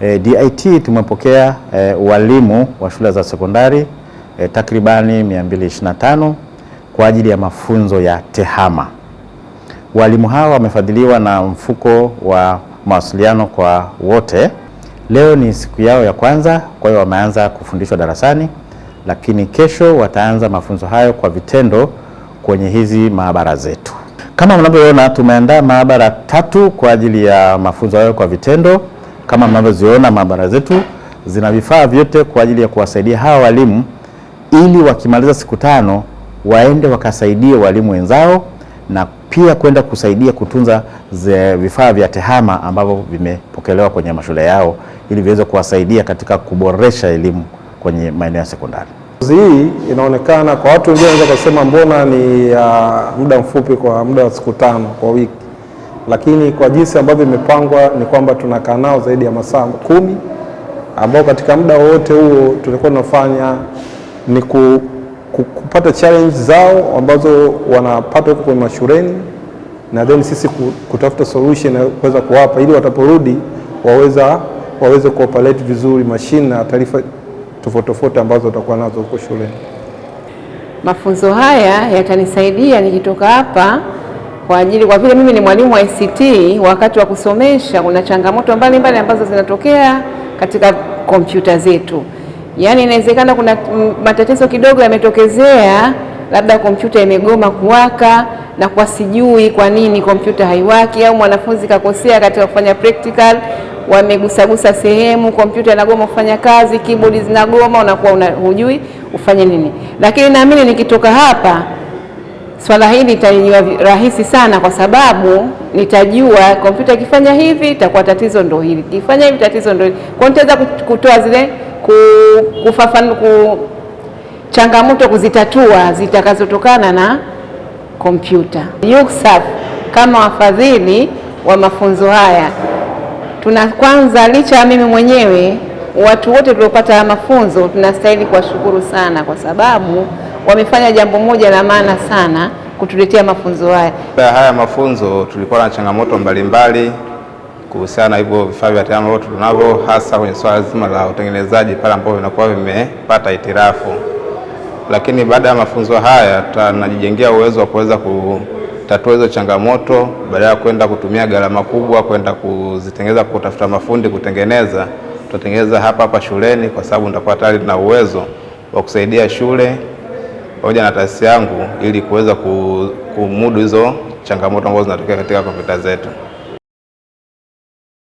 E, DIT tumepokea e, walimu wa shule za sekondari e, takribani 225 kwa ajili ya mafunzo ya TEHAMA. Walimu hawa wamefadhiliwa na mfuko wa mawasiliano kwa wote. Leo ni siku yao ya kwanza, kwa hiyo wameanza kufundishwa darasani, lakini kesho wataanza mafunzo hayo kwa vitendo kwenye hizi maabara zetu. Kama mnavyoona, tumeandaa maabara tatu kwa ajili ya mafunzo hayo kwa vitendo. Kama mnavyoziona maabara zetu zina vifaa vyote kwa ajili ya kuwasaidia hawa walimu ili wakimaliza siku tano waende wakasaidie walimu wenzao na pia kwenda kusaidia kutunza vifaa vya TEHAMA ambavyo vimepokelewa kwenye mashule yao ili viweze kuwasaidia katika kuboresha elimu kwenye maeneo ya sekondari. Hii inaonekana kwa watu wengine wanaweza kusema mbona ni ya muda mfupi, kwa muda wa siku tano kwa wiki, lakini kwa jinsi ambavyo imepangwa ni kwamba tunakaa nao zaidi ya masaa kumi ambao katika muda wote huo tulikuwa tunafanya ni ku, ku, kupata challenge zao ambazo wanapata huko kwenye mashuleni na then sisi kutafuta solution na kuweza kuwapa ili wataporudi waweza waweze kuoperate vizuri mashine na taarifa tofauti tofauti ambazo watakuwa nazo huko shuleni. Mafunzo haya yatanisaidia nikitoka hapa kwa ajili, kwa vile mimi ni mwalimu wa ICT, wakati wa kusomesha kuna changamoto mbalimbali ambazo zinatokea katika kompyuta zetu. Yaani inawezekana kuna matatizo kidogo yametokezea, labda kompyuta imegoma kuwaka na kwa sijui kwa nini kompyuta haiwaki, au mwanafunzi kakosea katika kufanya practical, wamegusagusa sehemu, kompyuta inagoma kufanya kazi, keyboard zinagoma, unakuwa una, hujui ufanye nini. Lakini naamini nikitoka hapa swala hili litaniwa rahisi sana, kwa sababu nitajua kompyuta ikifanya hivi itakuwa tatizo ndo hili, ikifanya hivi tatizo ndo hili. Kwa nitaweza kutoa zile kufafanua ku, changamoto kuzitatua zitakazotokana na kompyuta. UCSAF kama wafadhili wa mafunzo haya tuna kwanza, licha ya mimi mwenyewe, watu wote tuliopata mafunzo tunastahili kuwashukuru sana, kwa sababu wamefanya jambo moja la maana sana kutuletea mafunzo haya. Haya mafunzo tulikuwa na changamoto mbalimbali kuhusiana na hivyo vifaa vya TEHAMA ambavyo tunavyo, hasa kwenye swala zima la utengenezaji pale ambapo vinakuwa vimepata itirafu. lakini baada ya mafunzo haya tunajijengea uwezo wa kuweza kutatua hizo changamoto badala ya kwenda kutumia gharama kubwa kwenda kuzitengeneza, kutafuta mafundi kutengeneza, tutatengeneza hapa hapa shuleni, kwa sababu nitakuwa tayari na uwezo wa kusaidia shule pamoja na taasisi yangu ili kuweza kumudu hizo changamoto ambazo zinatokea katika kompyuta zetu.